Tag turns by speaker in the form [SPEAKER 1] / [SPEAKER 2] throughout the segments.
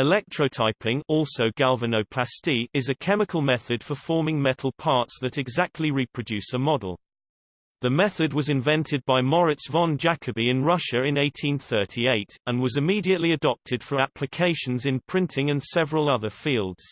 [SPEAKER 1] Electrotyping also galvanoplasty is a chemical method for forming metal parts that exactly reproduce a model. The method was invented by Moritz von Jacobi in Russia in 1838, and was immediately adopted for applications in printing and several other fields.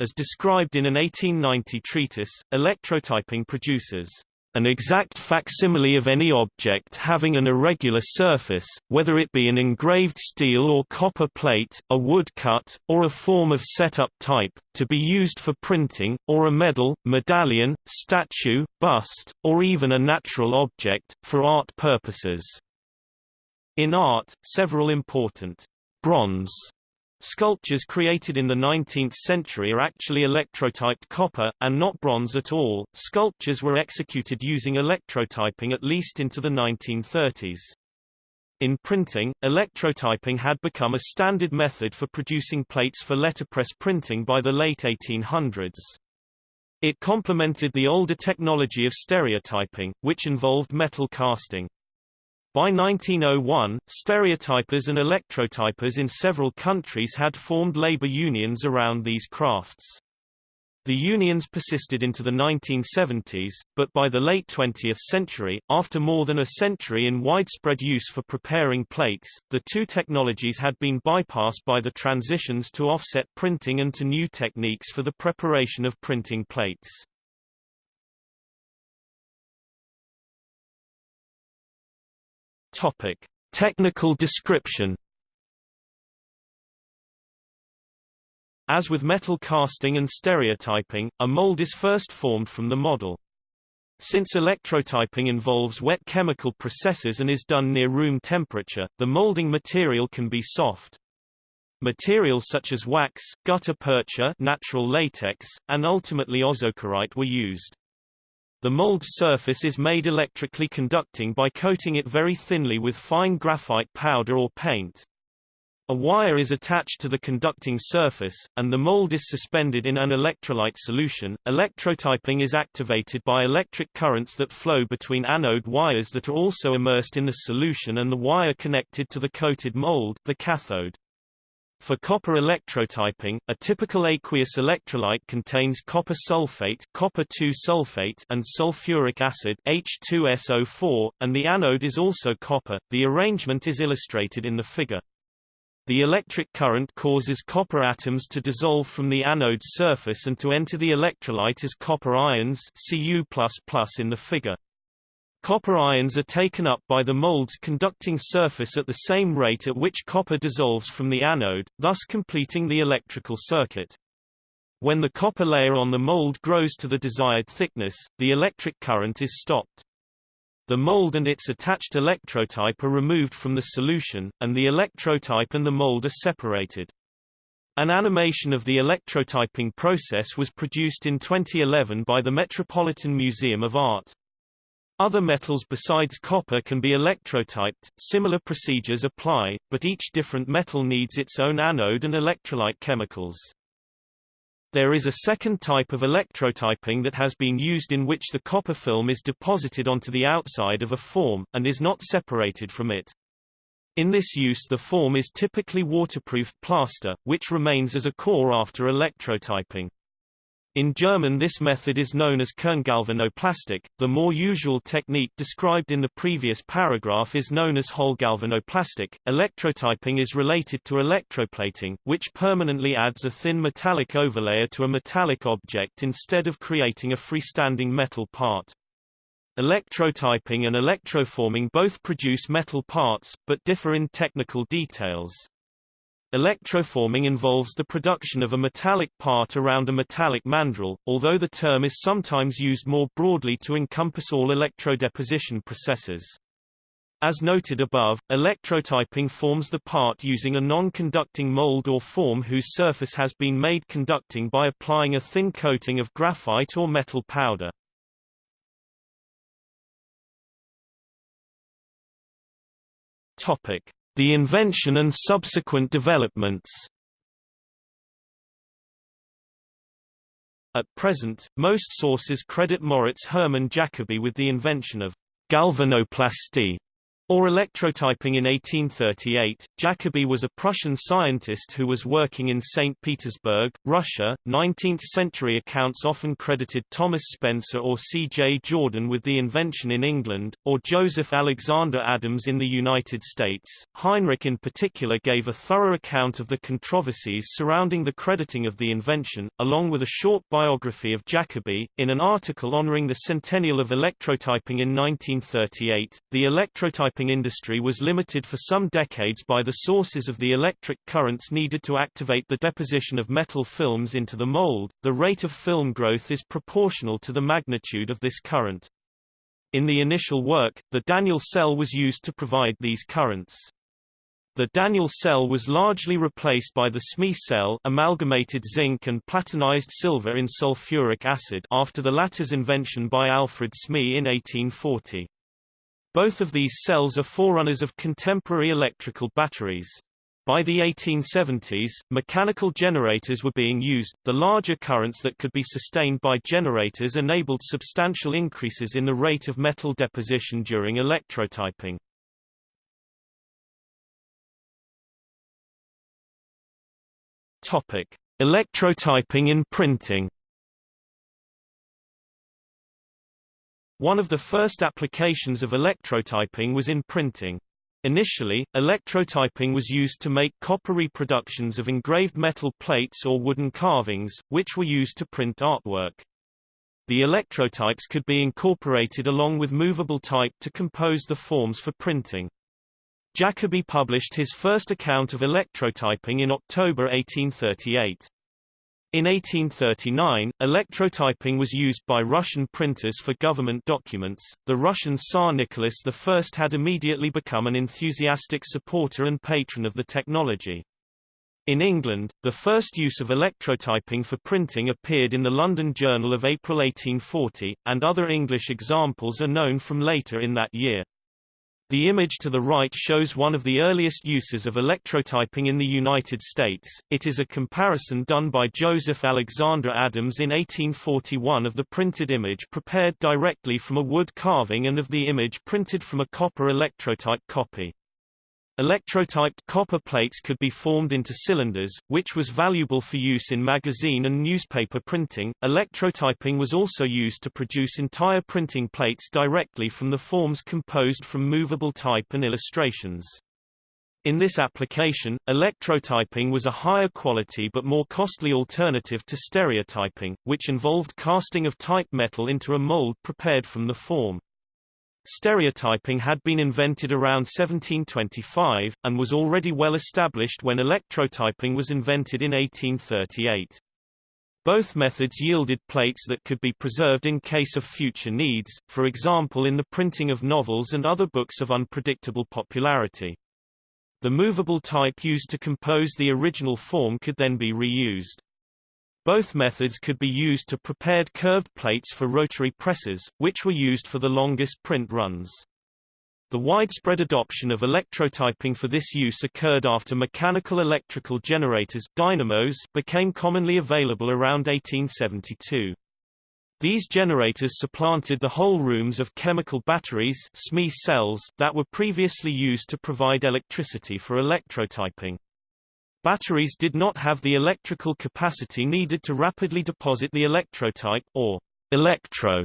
[SPEAKER 1] As described in an 1890 treatise, electrotyping produces an exact facsimile of any object having an irregular surface, whether it be an engraved steel or copper plate, a woodcut, or a form of set-up type, to be used for printing, or a medal, medallion, statue, bust, or even a natural object, for art purposes. In art, several important bronze Sculptures created in the 19th century are actually electrotyped copper, and not bronze at all. Sculptures were executed using electrotyping at least into the 1930s. In printing, electrotyping had become a standard method for producing plates for letterpress printing by the late 1800s. It complemented the older technology of stereotyping, which involved metal casting. By 1901, stereotypers and electrotypers in several countries had formed labor unions around these crafts. The unions persisted into the 1970s, but by the late 20th century, after more than a century in widespread use for preparing plates, the two technologies had been bypassed by the transitions to offset printing and to new techniques for the preparation of printing plates. Topic: Technical description. As with metal casting and stereotyping, a mold is first formed from the model. Since electrotyping involves wet chemical processes and is done near room temperature, the molding material can be soft. Materials such as wax, gutta percha natural latex, and ultimately ozokerite were used. The mold's surface is made electrically conducting by coating it very thinly with fine graphite powder or paint. A wire is attached to the conducting surface, and the mold is suspended in an electrolyte solution. Electrotyping is activated by electric currents that flow between anode wires that are also immersed in the solution and the wire connected to the coated mold, the cathode. For copper electrotyping, a typical aqueous electrolyte contains copper sulfate, copper sulfate and sulfuric acid H2SO4, and the anode is also copper. The arrangement is illustrated in the figure. The electric current causes copper atoms to dissolve from the anode's surface and to enter the electrolyte as copper ions Cu++ in the figure. Copper ions are taken up by the mold's conducting surface at the same rate at which copper dissolves from the anode, thus completing the electrical circuit. When the copper layer on the mold grows to the desired thickness, the electric current is stopped. The mold and its attached electrotype are removed from the solution, and the electrotype and the mold are separated. An animation of the electrotyping process was produced in 2011 by the Metropolitan Museum of Art. Other metals besides copper can be electrotyped, similar procedures apply, but each different metal needs its own anode and electrolyte chemicals. There is a second type of electrotyping that has been used in which the copper film is deposited onto the outside of a form, and is not separated from it. In this use the form is typically waterproofed plaster, which remains as a core after electrotyping. In German this method is known as Kerngalvanoplastik. The more usual technique described in the previous paragraph is known as Hohlgalvanoplastik. Electrotyping is related to electroplating, which permanently adds a thin metallic overlayer to a metallic object instead of creating a freestanding metal part. Electrotyping and electroforming both produce metal parts, but differ in technical details. Electroforming involves the production of a metallic part around a metallic mandrel, although the term is sometimes used more broadly to encompass all electrodeposition processes. As noted above, electrotyping forms the part using a non-conducting mold or form whose surface has been made conducting by applying a thin coating of graphite or metal powder. Topic: the invention and subsequent developments. At present, most sources credit Moritz Hermann Jacobi with the invention of galvanoplasty, Or electrotyping in 1838, Jacobi was a Prussian scientist who was working in St. Petersburg, Russia. 19th-century accounts often credited Thomas Spencer or C. J. Jordan with the invention in England, or Joseph Alexander Adams in the United States. Heinrich in particular gave a thorough account of the controversies surrounding the crediting of the invention, along with a short biography of Jacobi. In an article honoring the centennial of electrotyping in 1938, the electrotyping industry was limited for some decades by the sources of the electric currents needed to activate the deposition of metal films into the mold. The rate of film growth is proportional to the magnitude of this current. In the initial work, the Daniell cell was used to provide these currents. The Daniell cell was largely replaced by the Smee cell amalgamated zinc and platinized silver in sulfuric acid after the latter's invention by Alfred Smee in 1840. Both of these cells are forerunners of contemporary electrical batteries. By the 1870s, mechanical generators were being used. The larger currents that could be sustained by generators enabled substantial increases in the rate of metal deposition during electrotyping. Topic: Electrotyping in printing. One of the first applications of electrotyping was in printing. Initially, electrotyping was used to make copper reproductions of engraved metal plates or wooden carvings, which were used to print artwork. The electrotypes could be incorporated along with movable type to compose the forms for printing. Jacobi published his first account of electrotyping in October 1838. In 1839, electrotyping was used by Russian printers for government documents. The Russian Tsar Nicholas I had immediately become an enthusiastic supporter and patron of the technology. In England, the first use of electrotyping for printing appeared in the London Journal of April 1840, and other English examples are known from later in that year. The image to the right shows one of the earliest uses of electrotyping in the United States. It is a comparison done by Joseph Alexander Adams in 1841 of the printed image prepared directly from a wood carving and of the image printed from a copper electrotype copy. Electrotyped copper plates could be formed into cylinders, which was valuable for use in magazine and newspaper printing. Electrotyping was also used to produce entire printing plates directly from the forms composed from movable type and illustrations. In this application, electrotyping was a higher quality but more costly alternative to stereotyping, which involved casting of type metal into a mold prepared from the form. Stereotyping had been invented around 1725, and was already well established when electrotyping was invented in 1838. Both methods yielded plates that could be preserved in case of future needs, for example in the printing of novels and other books of unpredictable popularity. The movable type used to compose the original form could then be reused. Both methods could be used to prepared curved plates for rotary presses, which were used for the longest print runs. The widespread adoption of electrotyping for this use occurred after mechanical electrical generators dynamos became commonly available around 1872. These generators supplanted the whole rooms of chemical batteries cells that were previously used to provide electricity for electrotyping. Batteries did not have the electrical capacity needed to rapidly deposit the electrotype, or electro.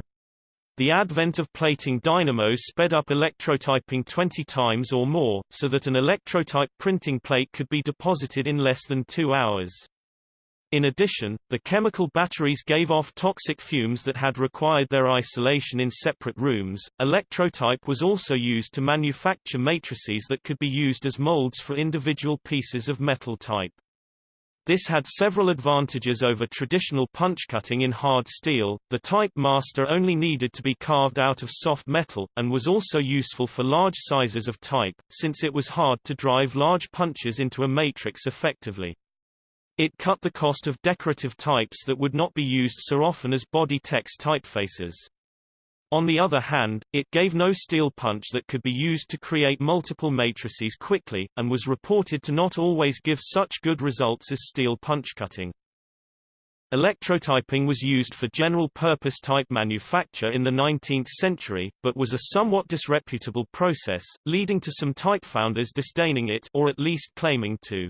[SPEAKER 1] The advent of plating dynamos sped up electrotyping 20 times or more, so that an electrotype printing plate could be deposited in less than two hours. In addition, the chemical batteries gave off toxic fumes that had required their isolation in separate rooms. Electrotype was also used to manufacture matrices that could be used as molds for individual pieces of metal type. This had several advantages over traditional punch cutting in hard steel. The type master only needed to be carved out of soft metal, and was also useful for large sizes of type, since it was hard to drive large punches into a matrix effectively. It cut the cost of decorative types that would not be used so often as body text typefaces. On the other hand, it gave no steel punch that could be used to create multiple matrices quickly, and was reported to not always give such good results as steel punch cutting. Electrotyping was used for general-purpose type manufacture in the 19th century, but was a somewhat disreputable process, leading to some type founders disdaining it or at least claiming to.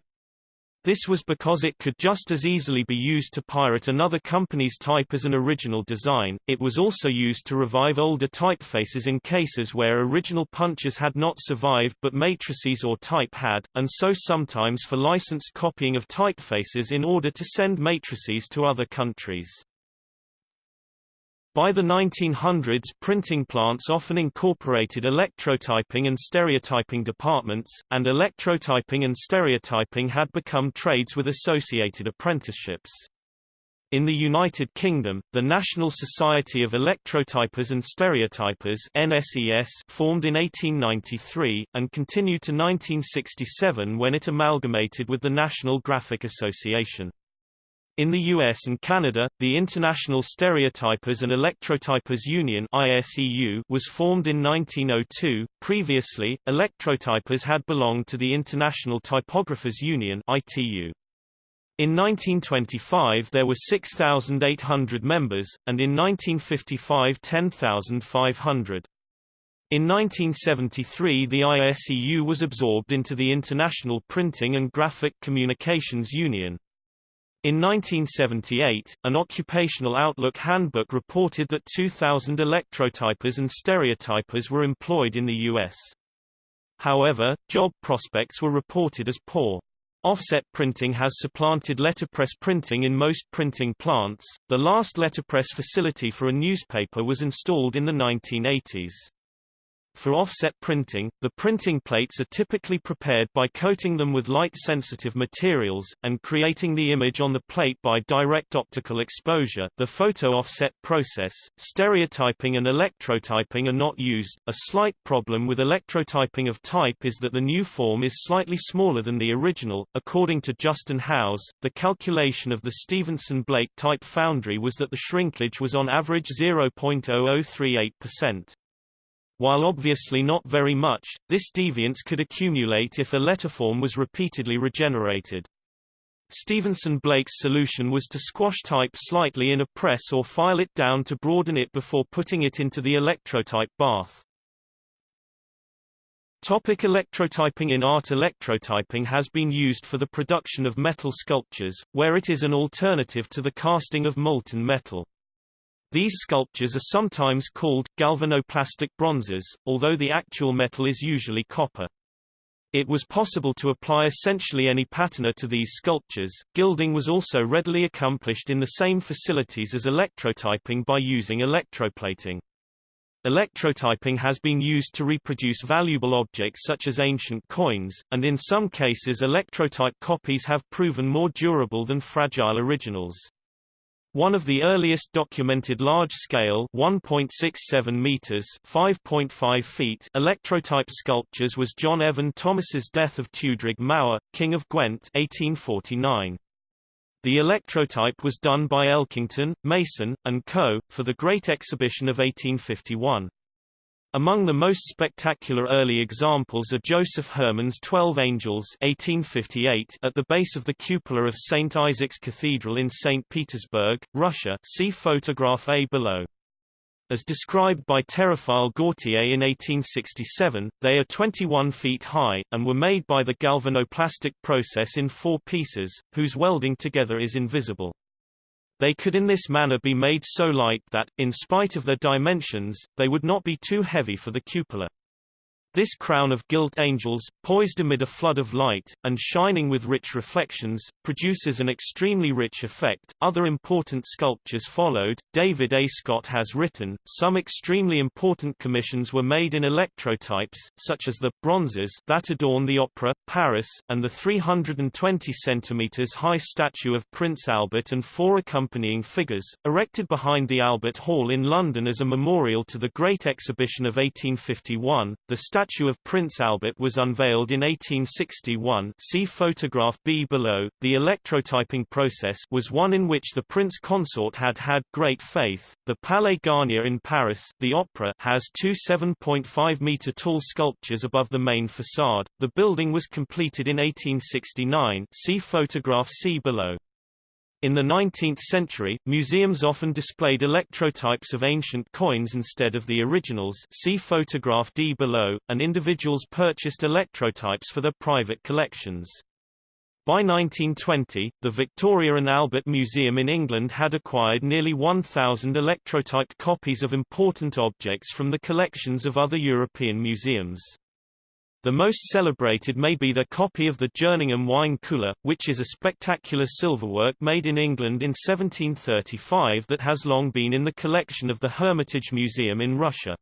[SPEAKER 1] This was because it could just as easily be used to pirate another company's type as an original design. It was also used to revive older typefaces in cases where original punches had not survived but matrices or type had, and so sometimes for licensed copying of typefaces in order to send matrices to other countries. By the 1900s printing plants often incorporated electrotyping and stereotyping departments, and electrotyping and stereotyping had become trades with associated apprenticeships. In the United Kingdom, the National Society of Electrotypers and Stereotypers NSES formed in 1893, and continued to 1967 when it amalgamated with the National Graphic Association. In the US and Canada, the International Stereotypers and Electrotypers Union ISEU was formed in 1902. Previously, electrotypers had belonged to the International Typographers Union ITU. In 1925 there were 6,800 members, and in 1955 10,500. In 1973 the ISEU was absorbed into the International Printing and Graphic Communications Union. In 1978, an Occupational Outlook handbook reported that 2,000 electrotypers and stereotypers were employed in the U.S. However, job prospects were reported as poor. Offset printing has supplanted letterpress printing in most printing plants. The last letterpress facility for a newspaper was installed in the 1980s. For offset printing, the printing plates are typically prepared by coating them with light-sensitive materials, and creating the image on the plate by direct optical exposure the photo offset process. Stereotyping and electrotyping are not used. A slight problem with electrotyping of type is that the new form is slightly smaller than the original. According to Justin Howes, the calculation of the Stephenson-Blake type foundry was that the shrinkage was on average 0.0038%. While obviously not very much, this deviance could accumulate if a letterform was repeatedly regenerated. Stephenson Blake's solution was to squash type slightly in a press or file it down to broaden it before putting it into the electrotype bath. Topic electrotyping In art electrotyping has been used for the production of metal sculptures, where it is an alternative to the casting of molten metal. These sculptures are sometimes called galvanoplastic bronzes, although the actual metal is usually copper. It was possible to apply essentially any patina to these sculptures. Gilding was also readily accomplished in the same facilities as electrotyping by using electroplating. Electrotyping has been used to reproduce valuable objects such as ancient coins, and in some cases electrotype copies have proven more durable than fragile originals. One of the earliest documented large-scale (1.67 meters (5.5 feet) electrotype sculptures was John Evan Thomas's Death of Tewdric Mawr, King of Gwent 1849. The electrotype was done by Elkington, Mason, and Co., for the Great Exhibition of 1851. Among the most spectacular early examples are Joseph Hermann's Twelve Angels 1858 at the base of the cupola of St. Isaac's Cathedral in St. Petersburg, Russia see photograph A below. As described by Théophile Gautier in 1867, they are 21 feet high, and were made by the galvanoplastic process in four pieces, whose welding together is invisible. They could in this manner be made so light that, in spite of their dimensions, they would not be too heavy for the cupola. This crown of gilt angels, poised amid a flood of light, and shining with rich reflections, produces an extremely rich effect. Other important sculptures followed. David A. Scott has written, some extremely important commissions were made in electrotypes, such as the bronzes that adorn the Opera, Paris, and the 320 cm high statue of Prince Albert and four accompanying figures, erected behind the Albert Hall in London as a memorial to the Great Exhibition of 1851. The statue of Prince Albert was unveiled in 1861 see photograph B below. The electrotyping process was one in which the prince consort had had great faith. The Palais Garnier in Paris the Opera has two 7.5-meter tall sculptures above the main facade. The building was completed in 1869 see photograph C below. In the 19th century, museums often displayed electrotypes of ancient coins instead of the originals see photograph D below, and individuals purchased electrotypes for their private collections. By 1920, the Victoria and Albert Museum in England had acquired nearly 1,000 electrotyped copies of important objects from the collections of other European museums. The most celebrated may be the copy of the Jerningham wine cooler, which is a spectacular silverwork made in England in 1735 that has long been in the collection of the Hermitage Museum in Russia.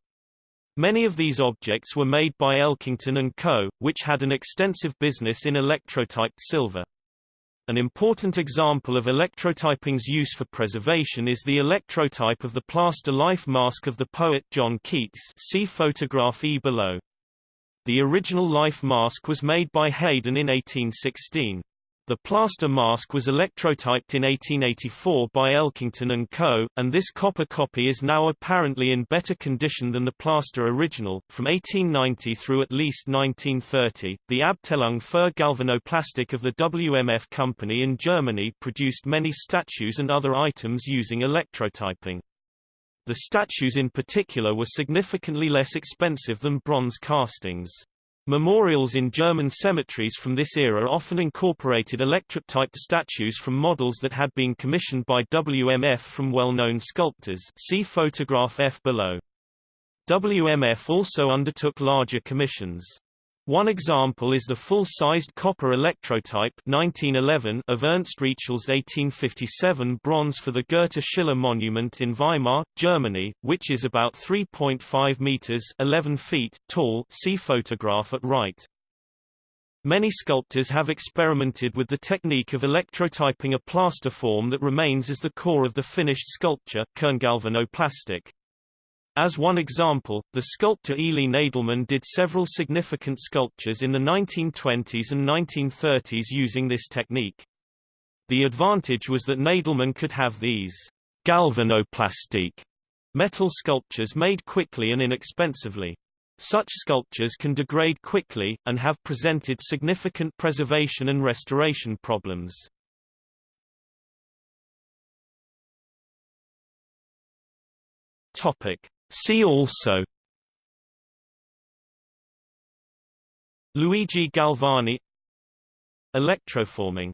[SPEAKER 1] Many of these objects were made by Elkington & Co., which had an extensive business in electrotyped silver. An important example of electrotyping's use for preservation is the electrotype of the plaster life mask of the poet John Keats see photograph E below. The original life mask was made by Haydon in 1816. The plaster mask was electrotyped in 1884 by Elkington & Co., and this copper copy is now apparently in better condition than the plaster original. From 1890 through at least 1930, the Abteilung für Galvanoplastik of the WMF company in Germany produced many statues and other items using electrotyping. The statues in particular were significantly less expensive than bronze castings. Memorials in German cemeteries from this era often incorporated electrotyped statues from models that had been commissioned by WMF from well-known sculptors see photograph F below. WMF also undertook larger commissions. One example is the full-sized copper electrotype 1911 of Ernst Rietschel's 1857 bronze for the Goethe Schiller Monument in Weimar, Germany, which is about 3.5 meters 11 feet tall see photograph at right. Many sculptors have experimented with the technique of electrotyping a plaster form that remains as the core of the finished sculpture kerngalvanoplastik. As one example, the sculptor Elie Nadelman did several significant sculptures in the 1920s and 1930s using this technique. The advantage was that Nadelman could have these galvanoplastique metal sculptures made quickly and inexpensively. Such sculptures can degrade quickly, and have presented significant preservation and restoration problems. Topic. See also Luigi Galvani Electroforming